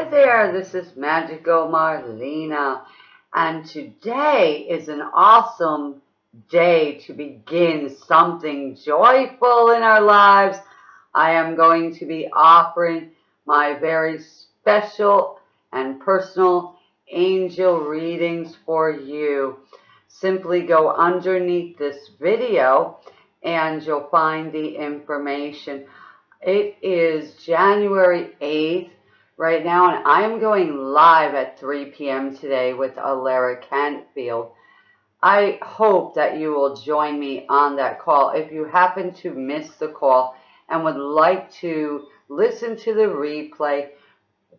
Hi there, this is Magical Marlena, and today is an awesome day to begin something joyful in our lives. I am going to be offering my very special and personal angel readings for you. Simply go underneath this video and you'll find the information. It is January 8th right now, and I am going live at 3 p.m. today with Alara Cantfield. I hope that you will join me on that call. If you happen to miss the call and would like to listen to the replay,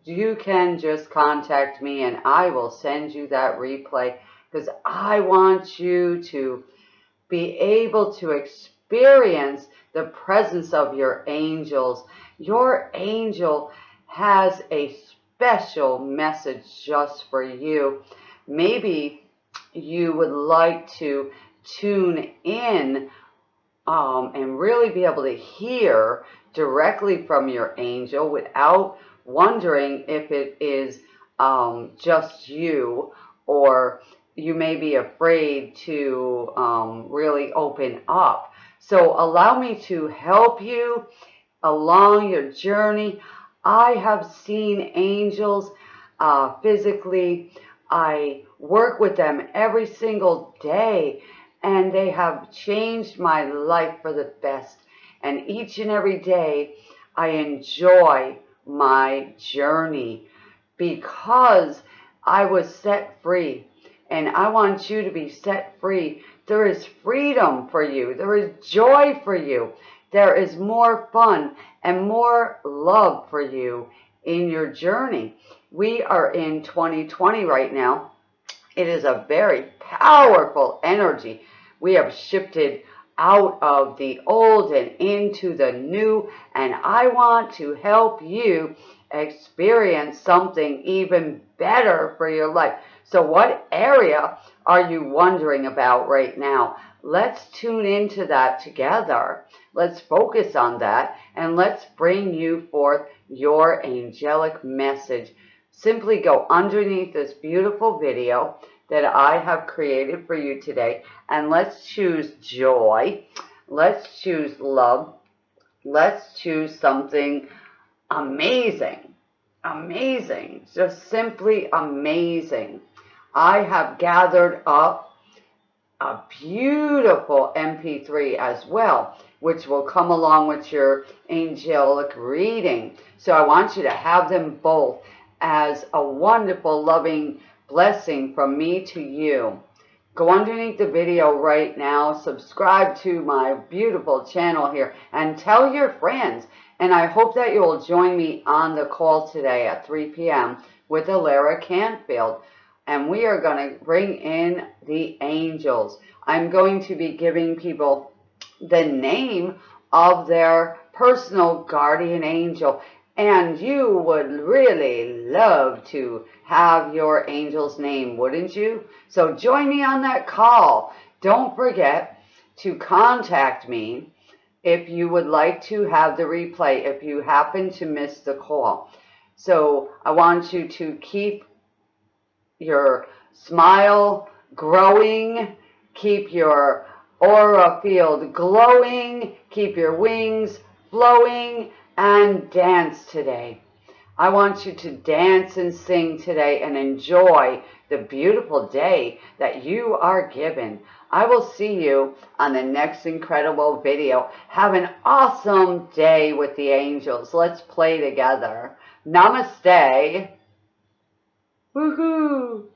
you can just contact me and I will send you that replay because I want you to be able to experience the presence of your angels. Your angel has a special message just for you. Maybe you would like to tune in um, and really be able to hear directly from your angel without wondering if it is um, just you or you may be afraid to um, really open up. So allow me to help you along your journey. I have seen angels uh, physically. I work with them every single day and they have changed my life for the best. And each and every day I enjoy my journey because I was set free and I want you to be set free. There is freedom for you. There is joy for you there is more fun and more love for you in your journey. We are in 2020 right now. It is a very powerful energy. We have shifted out of the old and into the new, and I want to help you experience something even better for your life. So what area are you wondering about right now? Let's tune into that together. Let's focus on that and let's bring you forth your angelic message. Simply go underneath this beautiful video that I have created for you today and let's choose joy. Let's choose love. Let's choose something amazing. Amazing. Just simply amazing. I have gathered up a beautiful MP3 as well, which will come along with your angelic reading. So I want you to have them both as a wonderful, loving blessing from me to you. Go underneath the video right now, subscribe to my beautiful channel here, and tell your friends. And I hope that you'll join me on the call today at 3 p.m. with Alara Cantfield and we are going to bring in the angels. I'm going to be giving people the name of their personal guardian angel. And you would really love to have your angel's name, wouldn't you? So join me on that call. Don't forget to contact me if you would like to have the replay, if you happen to miss the call. So I want you to keep your smile growing, keep your aura field glowing, keep your wings flowing, and dance today. I want you to dance and sing today and enjoy the beautiful day that you are given. I will see you on the next incredible video. Have an awesome day with the angels. Let's play together. Namaste. 呜呼